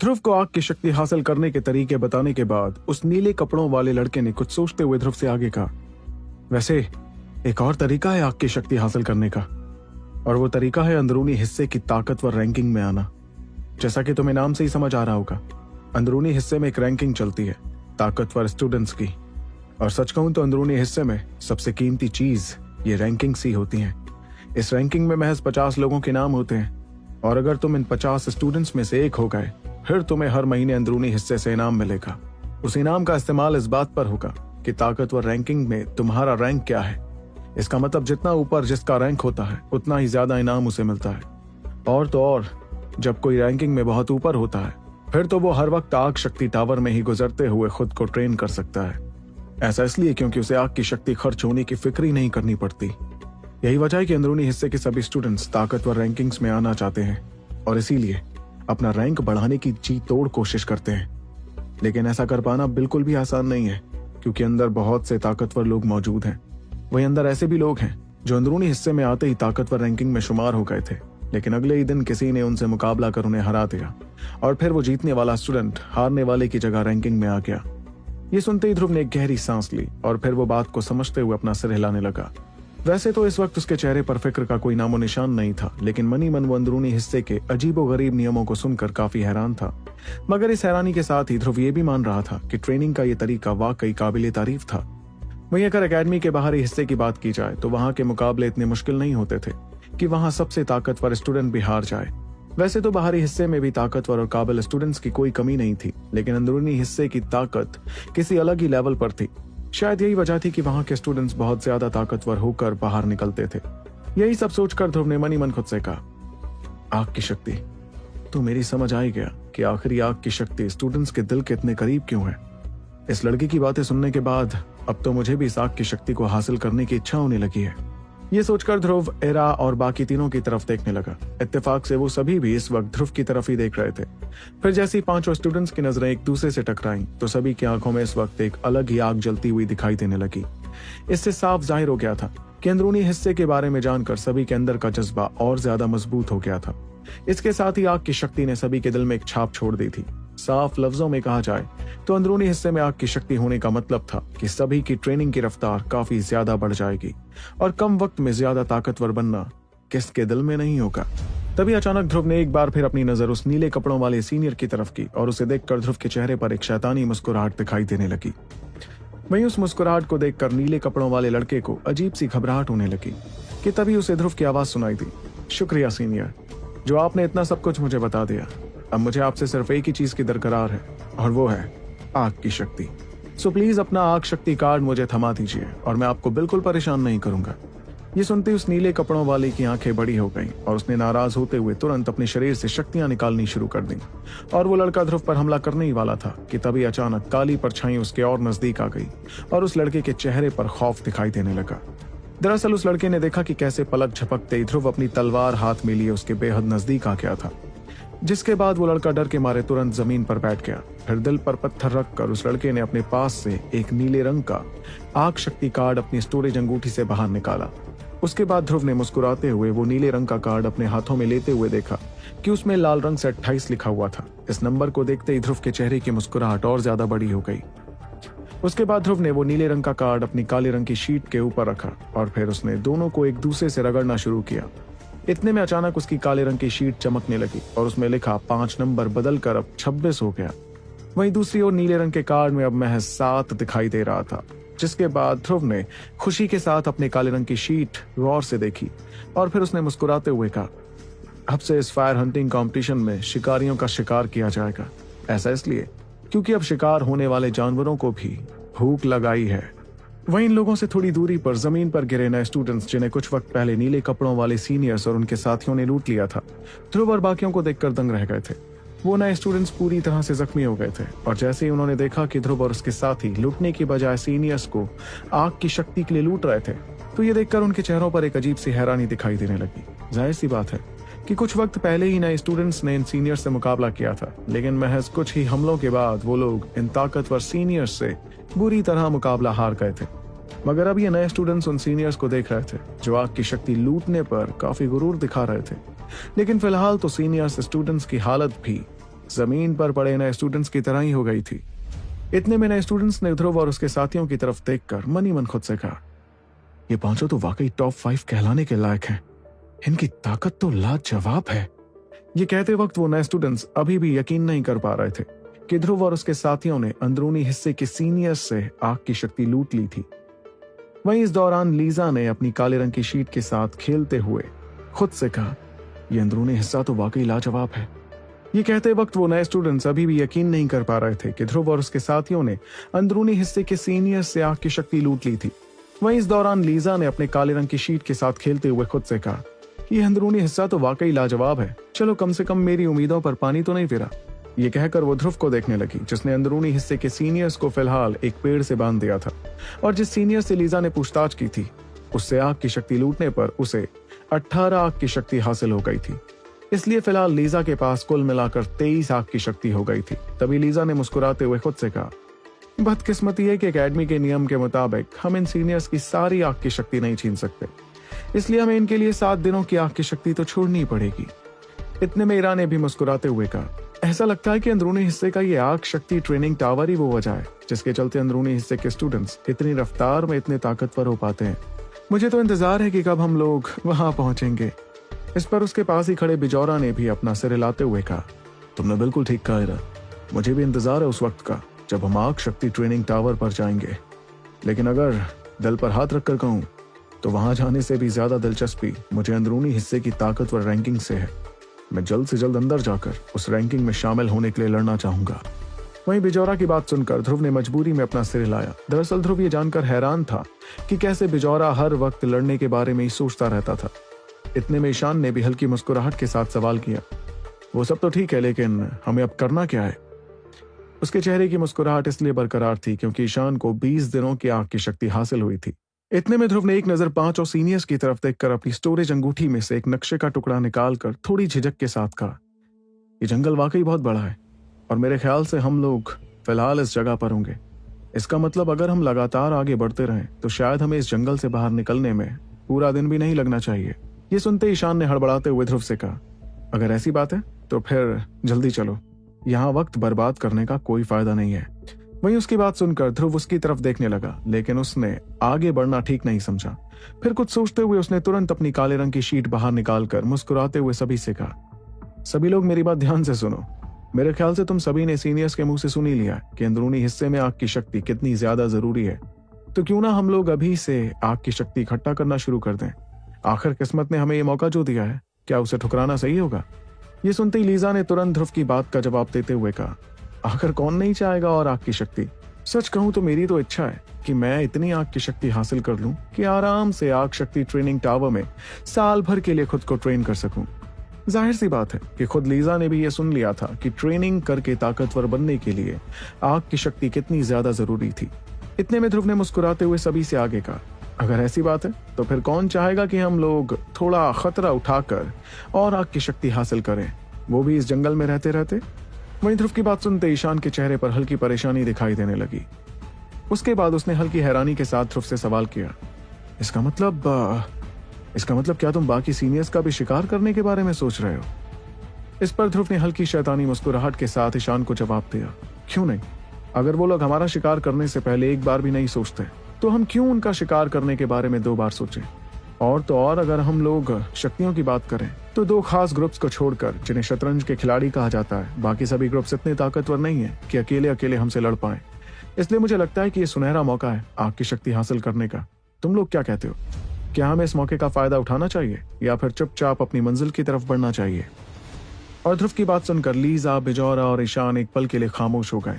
ध्रुव को आग की शक्ति हासिल करने के तरीके बताने के बाद उस नीले कपड़ों वाले लड़के ने कुछ सोचते हुए ध्रुव से आगे कहा, वैसे, एक और तरीका है आग की शक्ति हासिल करने का। और वो तरीका है अंदरूनी हिस्से की ताकतवर रैंकिंग में आना। जैसा कि तुम्हें नाम से ही समझ आ रहा होगा, अंदरूनी हिस्से में एक रैंकिंग चलती है, ताकतवर स्टूडेंट्स की। और सच कहूँ तो अंदरूनी हिस्से में सबसे कीमती चीज़ ये रैंकिंग सी होती है। इस रैंकिंग में महज पचास लोगों के नाम होते हैं। और अगर तुम इन पचास स्टूडेंट्स में से एक हो गए फिर तुम्हें हर महीने अंदरूनी हिस्से से इनाम मिलेगा। उस इनाम का इस्तेमाल इस बात पर होगा कि ताकतवर रैंकिंग में तुम्हारा रैंक क्या है। इसका मतलब जितना ऊपर जिसका रैंक होता है, उतना ही ज़्यादा इनाम उसे मिलता है। और तो और, जब कोई रैंकिंग में बहुत ऊपर होता है, फिर तो वो हर वक्त आग शक्ति टावर में ही गुजरते हुए खुद को ट्रेन कर सकता है। ऐसा इसलिए क्योंकि उसे आग की शक्ति खर्च होने की फ़िक्र ही नहीं करनी पड़ती। यही वजह है कि अंदरूनी हिस्से के सभी स्टूडेंट्स ताकतवर रैंकिंग्स में आना चाहते हैं। और इसीलिए अपना रैंक बढ़ाने की जी तोड़ कोशिश करते हैं। लेकिन ऐसा कर पाना बिल्कुल भी आसान नहीं है, क्योंकि अंदर बहुत से ताकतवर लोग मौजूद हैं। वही अंदर ऐसे भी लोग हैं, जो अंदरूनी हिस्से में आते ही ताकतवर रैंकिंग में शुमार हो गए थे। लेकिन अगले ही दिन किसी ने उनसे मुकाबला कर उन्हें हरा दिया, और फिर वो जीतने वाला स्टूडेंट हारने वाले की जगह रैंकिंग में आ गया। ये सुनते ही ध्रुव ने गहरी सांस ली, और फिर वो बात को समझते हुए अपना सिर हिलाने लगा। वैसे तो इस वक्त उसके चेहरे पर फ़िक्र का कोई नामो निशान नहीं था, लेकिन मनी मन अंदरूनी हिस्से के अजीबो गरीब नियमों को सुनकर काफ़ी हैरान था। मगर इस हैरानी के साथ ही ध्रुव ये भी मान रहा था कि ट्रेनिंग का ये तरीका वाकई काबिल तारीफ़ था। वहीं अगर अकेडमी के बाहरी हिस्से की बात की जाए तो वहाँ के मुकाबले इतने मुश्किल नहीं होते थे कि वहाँ सबसे ताकतवर स्टूडेंट भी हार जाए। वैसे तो बाहरी हिस्से में भी ताकतवर और काबिल स्टूडेंट्स की कोई कमी नहीं थी, लेकिन अंदरूनी हिस्से की ताकत किसी अलग ही लेवल पर थी। शायद यही वजह थी कि वहाँ के स्टूडेंट्स बहुत ज़्यादा ताकतवर होकर बाहर निकलते थे। यही सब सोचकर ध्रुव ने मनी मन खुद से कहा, आग की शक्ति तो मेरी समझ आई गया कि आखिरी आग की शक्ति स्टूडेंट्स के दिल के इतने करीब क्यों है। इस लड़की की बातें सुनने के बाद अब तो मुझे भी इस आग की शक्ति को हासिल करने की इच्छा होने लगी है। ये सोचकर ध्रुव, एरा और बाकी तीनों की तरफ़ देखने लगा। इत्तेफाक से वो सभी भी इस वक्त ध्रुव की तरफ़ ही देख रहे थे। फिर जैसी पाँचों स्टूडेंट्स की नज़रें एक दूसरे से टकराई तो सभी की आँखों में इस वक्त एक अलग ही आग जलती हुई दिखाई देने लगी। इससे साफ़ ज़ाहिर हो गया था कि अंदरूनी हिस्से के बारे में जानकर सभी के अंदर का जज्बा और ज़्यादा मज़बूत हो गया था। इसके साथ ही आग की शक्ति ने सभी के दिल में एक छाप छोड़ दी थी। साफ़ लफ्जों में कहा जाए तो अंदरूनी हिस्से में आग की शक्ति होने का मतलब था कि सभी की ट्रेनिंग की रफ्तार काफ़ी ज़्यादा बढ़ जाएगी और कम वक्त में ज़्यादा ताकतवर बनना किसके दिल में नहीं होगा। तभी अचानक ध्रुव ने एक बार फिर अपनी नज़र उस नीले कपड़ों वाले सीनियर की तरफ़ की और उसे देखकर ध्रुव के चेहरे पर एक शैतानी मुस्कुराहट दिखाई देने लगी। वहीं उस मुस्कुराहट को देखकर नीले कपड़ों वाले लड़के को अजीब सी घबराहट होने लगी कि तभी उसे ध्रुव की आवाज़ सुनाई दी। शुक्रिया, सीनियर, जो आपने इतना सब कुछ मुझे बता दिया अब मुझे आपसे सिर्फ़ एक ही चीज़ की दरकरार है, और वो है आग की शक्ति। सो प्लीज़ अपना आग शक्ति कार्ड मुझे थमा दीजिए, और मैं आपको बिल्कुल परेशान नहीं करूँगा। ये सुनते उस नीले कपड़ों वाले की आँखें बड़ी हो गईं, और उसने नाराज़ होते हुए तुरंत अपने शरीर से शक्तियाँ निकालनी शुरू कर दी। और वो लड़का ध्रुव पर हमला करने ही वाला था, कि तभी अचानक काली परछाई उसके और नज़दीक आ गई, और उस लड़के के चेहरे पर खौफ दिखाई देने लगा। दरअसल उस लड़के ने देखा कि कैसे पलक झपकते ध्रुव अपनी तलवार हाथ में लिए उसके बेहद नज़दीक आ गया था। जिसके बाद वो लड़का डर के मारे तुरंत ज़मीन पर बैठ गया। फिर दिल पर पत्थर रखकर उस लड़के ने अपने पास से एक नीले रंग का आग शक्ति कार्ड अपनी स्टोरेज अंगूठी से बाहर निकाला। उसके बाद ध्रुव ने मुस्कुराते हुए वो नीले रंग का कार्ड अपने हाथों में लेते हुए देखा कि उसमें लाल रंग से अट्ठाईस लिखा हुआ था। इस नंबर को देखते ही ध्रुव के चेहरे की मुस्कुराहट और ज़्यादा बड़ी हो गई। उसके बाद ध्रुव ने वो नीले रंग का कार्ड अपनी काले रंग की शीट के ऊपर रखा और फिर उसने दोनों को एक दूसरे से रगड़ना शुरू किया। इतने में अचानक उसकी काले रंग की शीट चमकने लगी और उसमें लिखा, पाँच नंबर बदल कर अब छब्बीस हो गया। वहीं दूसरी ओर नीले रंग के कार्ड में अब महज सात दिखाई दे रहा था, जिसके बाद ध्रुव ने खुशी के साथ अपने काले रंग की शीट गौर से देखी और फिर उसने मुस्कुराते हुए कहा, अब से इस फायर हंटिंग कंपटीशन में शिकारियों का शिकार किया जाएगा। ऐसा इसलिए क्योंकि अब शिकार होने वाले जानवरों को भी भूख लगाई है। वहीं इन लोगों से थोड़ी दूरी पर ज़मीन पर गिरे नए स्टूडेंट्स जिन्हें कुछ वक्त पहले नीले कपड़ों वाले सीनियर्स और उनके साथियों ने लूट लिया था। ध्रुव और बाकियों को देखकर दंग रह गए थे। वो नए स्टूडेंट्स पूरी तरह से जख्मी हो गए थे और जैसे ही उन्होंने देखा कि ध्रुव और उसके साथी लूटने के बजाय सीनियर्स को आग की शक्ति के लिए लूट रहे थे तो ये देखकर उनके चेहरों पर एक अजीब सी हैरानी दिखाई देने लगी। ज़ाहिर सी बात है कि कुछ वक्त पहले ही नए स्टूडेंट्स ने इन सीनियर्स से मुकाबला किया था, लेकिन महज कुछ ही हमलों के बाद वो लोग इन ताकतवर सीनियर्स से बुरी तरह मुकाबला हार गए थे। मगर अब ये नए स्टूडेंट्स उन सीनियर्स को देख रहे थे, जो आग की शक्ति लूटने पर काफ़ी गुरूर दिखा रहे थे। लेकिन फ़िलहाल तो सीनियर्स स्टूडेंट्स की हालत भी ज़मीन पर पड़े नए स्टूडेंट्स की तरह ही हो गई थी। इतने में नए स्टूडेंट्स ने ध्रुव और उसके साथियों की तरफ़ देखकर मनी मन खुद से कहा, ये पाँचों तो वाकई टॉप फाइव कहलाने के लायक हैं। इनकी ताकत तो लाजवाब है। ये कहते वक्त वो नए स्टूडेंट्स अभी भी यकीन नहीं कर पा रहे थे कि ध्रुव और उसके साथियों ने अंदरूनी हिस्से के सीनियर से आग की शक्ति लूट ली थी। वहीं इस दौरान लीजा ने अपनी काले रंग की शीट के साथ खेलते हुए खुद से कहा यह अंदरूनी हिस्सा तो वाकई लाजवाब है। ये कहते वक्त वो नए स्टूडेंट्स अभी भी यकीन नहीं कर पा रहे थे कि ध्रुव और उसके साथियों ने अंदरूनी हिस्से के सीनियर से आग की शक्ति लूट ली थी। वहीं इस दौरान लीजा ने अपने काले रंग की शीट के साथ खेलते हुए खुद से कहा यह अंदरूनी हिस्सा तो वाकई लाजवाब है। चलो कम से कम मेरी उम्मीदों पर पानी तो नहीं फिरा। ये कहकर वो ध्रुव को देखने लगी, जिसने अंदरूनी हिस्से के सीनियर्स को फ़िलहाल एक पेड़ से बाँध दिया था। और जिस सीनियर से लीजा ने पूछताछ की थी, उससे आग की शक्ति लूटने पर उसे 18 आग की शक्ति हासिल हो गई थी। इसलिए फ़िलहाल लीजा के पास कुल मिलाकर 23 आग की शक्ति हो गई थी। तभी लीजा ने मुस्कुराते हुए खुद से कहा, बदकिस्मती है कि एकेडमी के नियम के मुताबिक हम इन सीनियर्स की सारी आग की शक्ति नहीं छीन सकते। इसलिए हमें इनके लिए सात दिनों की आग की शक्ति तो छोड़नी पड़ेगी। इतने में ईरा ने भी मुस्कुराते हुए कहा, ऐसा लगता है कि अंदरूनी हिस्से का ये आग शक्ति ट्रेनिंग टावर ही वो वजह है जिसके चलते अंदरूनी हिस्से के स्टूडेंट्स इतनी रफ्तार में इतने ताकतवर हो पाते हैं। मुझे तो इंतज़ार है कि कब हम लोग वहाँ पहुँचेंगे। इस पर उसके पास ही खड़े बिजौरा ने भी अपना सिर हिलाते हुए कहा, तुमने बिल्कुल ठीक कहा इरा। मुझे भी इंतज़ार है उस वक्त का, जब हम आग शक्ति ट्रेनिंग टावर पर जाएँगे। लेकिन अगर दिल पर हाथ रखकर कहूँ तो वहाँ जाने से भी ज़्यादा दिलचस्पी मुझे अंदरूनी हिस्से की ताकतवर रैंकिंग से है। मैं जल्द से जल्द अंदर जाकर उस रैंकिंग में शामिल होने के लिए लड़ना चाहूँगा। वहीं बिजौरा की बात सुनकर ध्रुव ने मजबूरी में अपना सिर हिलाया। दरअसल ध्रुव ये जानकर हैरान था कि कैसे बिजौरा हर वक्त लड़ने के बारे में ही सोचता रहता था। इतने में ईशान ने भी हल्की मुस्कुराहट के साथ सवाल किया। वो सब तो ठीक है, लेकिन हमें अब करना क्या है? उसके चेहरे की मुस्कुराहट इसलिए बरकरार थी क्योंकि ईशान को 20 दिनों की आग की शक्ति हासिल हुई थी। इतने में ध्रुव ने एक नज़र पाँच और सीनियर्स की तरफ़ देखकर अपनी स्टोरेज अंगूठी में से एक नक्शे का टुकड़ा निकालकर थोड़ी झिझक के साथ कहा यह जंगल वाकई बहुत बड़ा है और मेरे ख्याल से हम लोग फ़िलहाल इस जगह पर होंगे। इसका मतलब अगर हम लगातार आगे बढ़ते रहें तो शायद हमें इस जंगल से बाहर निकलने में पूरा दिन भी नहीं लगना चाहिए। ये सुनते ईशान ने हड़बड़ाते हुए ध्रुव से कहा, अगर ऐसी बात है तो फिर जल्दी चलो। यहाँ वक्त बर्बाद करने का कोई फ़ायदा नहीं है। वहीं उसकी बात सुनकर ध्रुव उसकी तरफ़ देखने लगा, लेकिन उसने आगे बढ़ना ठीक नहीं समझा। फिर कुछ सोचते हुए उसने तुरंत अपनी काले रंग की शीट बाहर निकालकर मुस्कुराते हुए सभी से कहा, सभी लोग मेरी बात ध्यान से सुनो। मेरे ख्याल से तुम सभी ने सीनियर्स के मुँह से सुनी लिया कि अंदरूनी हिस्से में आग की शक्ति कितनी ज़्यादा ज़रूरी है। तो क्यों ना हम लोग अभी से आग की शक्ति इकट्ठा करना शुरू कर दें? आखिर किस्मत ने हमें ये मौका जो दिया है, क्या उसे ठुकराना सही होगा? ये सुनते ही लीजा ने तुरंत ध्रुव की बात का जवाब देते हुए कहा आखिर कौन नहीं चाहेगा और आग की शक्ति? सच कहूँ तो मेरी तो इच्छा है कि मैं इतनी आग की शक्ति हासिल कर लूँ कि आराम से आग शक्ति ट्रेनिंग टावर में साल भर के लिए खुद को ट्रेन कर सकूँ। ज़ाहिर सी बात है कि खुद लीजा ने भी यह सुन लिया था कि ट्रेनिंग करके ताकतवर बनने के लिए आग की शक्ति कितनी ज़्यादा ज़रूरी थी। इतने में ध्रुव ने मुस्कुराते हुए सभी से आगे कहा, अगर ऐसी बात है तो फिर कौन चाहेगा कि हम लोग थोड़ा खतरा उठाकर और आग की शक्ति हासिल करें? वो भी इस जंगल में रहते रहते वहीं ध्रुव की बात सुनते ईशान के चेहरे पर हल्की परेशानी दिखाई देने लगी। उसके बाद उसने हल्की हैरानी के साथ ध्रुव से सवाल किया, इसका मतलब इसका मतलब क्या तुम बाकी सीनियर्स का भी शिकार करने के बारे में सोच रहे हो? इस पर ध्रुव ने हल्की शैतानी मुस्कुराहट के साथ ईशान को जवाब दिया, क्यों नहीं? अगर वो लोग हमारा शिकार करने से पहले एक बार भी नहीं सोचते तो हम क्यों उनका शिकार करने के बारे में दो बार सोचें? और तो और अगर हम लोग शक्तियों की बात करें तो दो खास ग्रुप्स को छोड़कर, जिन्हें शतरंज के खिलाड़ी कहा जाता है, बाकी सभी ग्रुप्स इतने ताकतवर नहीं है कि अकेले अकेले हमसे लड़ पाए। इसलिए मुझे लगता है कि ये सुनहरा मौका है, आग की शक्ति हासिल करने का। तुम लोग क्या कहते हो? क्या हमें इस मौके का फ़ायदा उठाना चाहिए, या फिर चुपचाप अपनी मंजिल की तरफ़ बढ़ना चाहिए? और ध्रुव की बात सुनकर लीजा, बिजौरा और ईशान एक पल के लिए खामोश हो गए।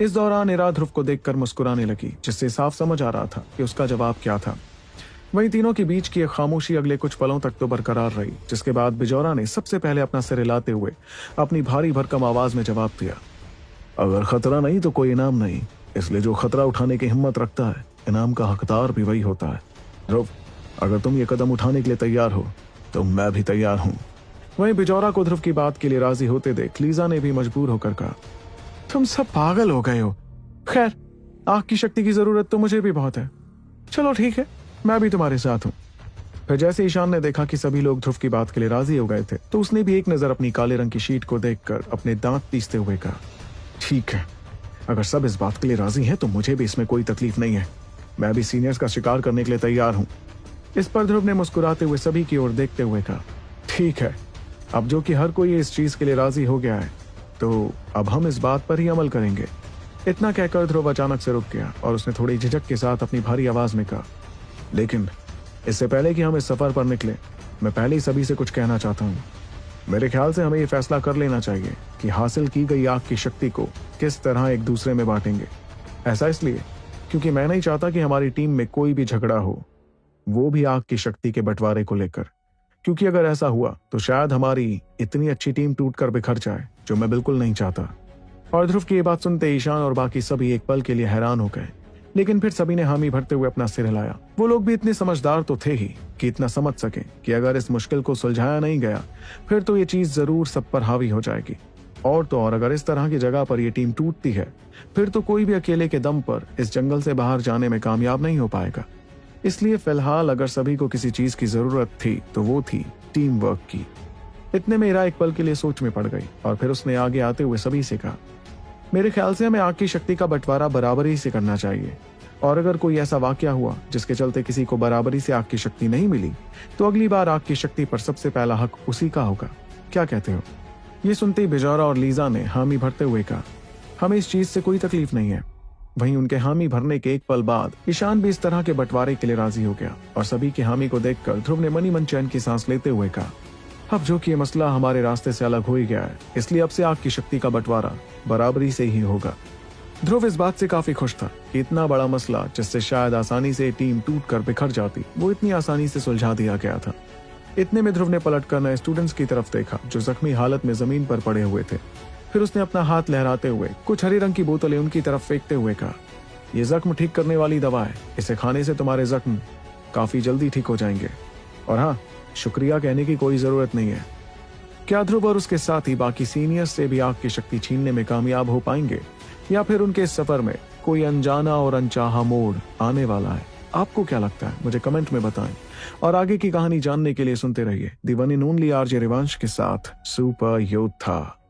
इस दौरान इरा ध्रुव को देखकर मुस्कुराने लगी, जिससे साफ़ समझ आ रहा था कि उसका जवाब क्या था। वहीं तीनों के बीच की एक खामोशी अगले कुछ पलों तक तो बरकरार रही, जिसके बाद बिजौरा ने सबसे पहले अपना सिर हिलाते हुए अपनी भारी भरकम आवाज़ में जवाब दिया, अगर खतरा नहीं तो कोई इनाम नहीं, इसलिए जो खतरा उठाने की हिम्मत रखता है, इनाम का हकदार भी वही होता है। ध्रुव, अगर तुम ये कदम उठाने के लिए तैयार हो तो मैं भी तैयार हूँ। वहीं बिजौरा को ध्रुव की बात के लिए राज़ी होते देख लीजा ने भी मजबूर होकर कहा, तुम सब पागल हो गए हो। खैर, आग की शक्ति की ज़रूरत तो मुझे भी बहुत है। चलो ठीक है। मैं भी तुम्हारे साथ हूँ। फिर जैसे ईशान ने देखा कि सभी लोग ध्रुव की बात के लिए राज़ी हो गए थे तो उसने भी एक नज़र अपनी काले रंग की शीट को देखकर अपने दांत पीसते हुए कहा, ठीक है, अगर सब इस बात के लिए राज़ी हैं तो मुझे भी इसमें कोई तकलीफ़ नहीं है। मैं भी सीनियर्स का शिकार करने के लिए तैयार हूँ। इस पर ध्रुव ने मुस्कुराते हुए सभी की ओर देखते हुए कहा, ठीक है, अब जो कि हर कोई इस चीज़ के लिए राज़ी हो गया है तो अब हम इस बात पर ही अमल करेंगे। इतना कहकर ध्रुव अचानक से रुक गया और उसने थोड़ी झिझक के साथ अपनी भारी आवाज़ में कहा लेकिन इससे पहले कि हम इस सफ़र पर निकले, मैं पहले ही सभी से कुछ कहना चाहता हूँ। मेरे ख्याल से हमें यह फैसला कर लेना चाहिए कि हासिल की गई आग की शक्ति को किस तरह एक दूसरे में बांटेंगे। ऐसा इसलिए क्योंकि मैं नहीं चाहता कि हमारी टीम में कोई भी झगड़ा हो, वो भी आग की शक्ति के बंटवारे को लेकर। क्योंकि अगर ऐसा हुआ तो शायद हमारी इतनी अच्छी टीम टूटकर बिखर जाए, जो मैं बिल्कुल नहीं चाहता। और ध्रुव की ये बात सुनते ईशान और बाकी सभी एक पल के लिए हैरान हो गए। लेकिन फिर सभी ने हामी भरते हुए अपना सिर हिलाया। वो लोग भी इतने समझदार तो थे ही कि इतना समझ सके कि अगर इस मुश्किल को सुलझाया नहीं गया, फिर तो ये चीज़ ज़रूर सब पर हावी हो जाएगी। और तो और, अगर इस तरह की जगह पर यह टीम टूटती है, फिर तो कोई भी अकेले के दम पर इस जंगल से बाहर जाने में कामयाब नहीं हो पाएगा। इसलिए फ़िलहाल अगर सभी को किसी चीज़ की ज़रूरत थी तो वो थी टीम वर्क की। इतने में इरा एक पल के लिए सोच में पड़ गई और फिर उसने आगे आते हुए सभी से कहा मेरे ख्याल से हमें आग की शक्ति का बंटवारा बराबरी से करना चाहिए। और अगर कोई ऐसा वाक्य हुआ, जिसके चलते किसी को बराबरी से आग की शक्ति नहीं मिली तो अगली बार आग की शक्ति पर सबसे पहला हक उसी का होगा। क्या कहते हो? ये सुनते ही बिजौरा और लीजा ने हामी भरते हुए कहा, हमें इस चीज़ से कोई तकलीफ़ नहीं है। वहीं उनके हामी भरने के एक पल बाद, ईशान भी इस तरह के बंटवारे के लिए राज़ी हो गया और सभी के हामी को देखकर ध्रुव ने मनी मन चैन की सांस लेते हुए कहा अब जो कि ये मसला हमारे रास्ते से अलग हो ही गया है, इसलिए अब से आग की शक्ति का बंटवारा बराबरी से ही होगा। ध्रुव इस बात से काफ़ी खुश था कि इतना बड़ा मसला, जिससे शायद आसानी से टीम टूट कर बिखर जाती, वो इतनी आसानी से सुलझा दिया गया था। इतने में ध्रुव ने पलट कर नए स्टूडेंट्स की तरफ़ देखा, जो जख्मी हालत में ज़मीन पर पड़े हुए थे। फिर उसने अपना हाथ लहराते हुए, कुछ हरे रंग की बोतलें उनकी तरफ़ फेंकते हुए कहा यह जख्म ठीक करने वाली दवा है, इसे खाने से तुम्हारे जख्म काफ़ी जल्दी ठीक हो जाएँगे। और हाँ शुक्रिया कहने की कोई ज़रूरत नहीं है। क्या ध्रुव और उसके साथ ही बाकी सीनियर्स से भी आग की शक्ति छीनने में कामयाब हो पाएँगे? या फिर उनके सफ़र में कोई अनजाना और अनचाहा मोड़ आने वाला है? आपको क्या लगता है? मुझे कमेंट में बताएँ। और आगे की कहानी जानने के लिए सुनते रहिए। दिवनी नून ओनली आरजे रिवांश के साथ, सुपर योद्धा।